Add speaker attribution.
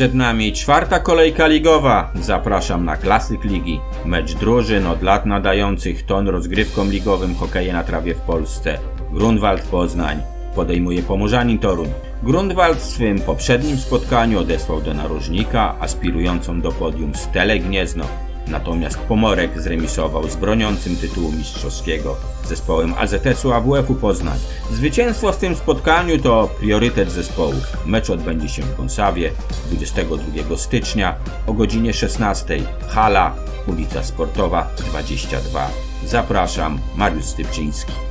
Speaker 1: Przed nami czwarta kolejka ligowa. Zapraszam na klasyk ligi. Mecz drużyn od lat nadających ton rozgrywkom ligowym hokeja na trawie w Polsce. Grunwald Poznań podejmuje Pomorzanin Toruń. Grunwald w swym poprzednim spotkaniu odesłał do narożnika aspirującą do podium Stelę Gniezno. Natomiast Pomorek zremisował z broniącym tytułu mistrzowskiego zespołem AZS-u AWF-u Poznań. Zwycięstwo w tym spotkaniu to priorytet zespołów. Mecz odbędzie się w Konsawie 22 stycznia o godzinie 16. Hala, ulica Sportowa 22. Zapraszam, Mariusz Stypczyński.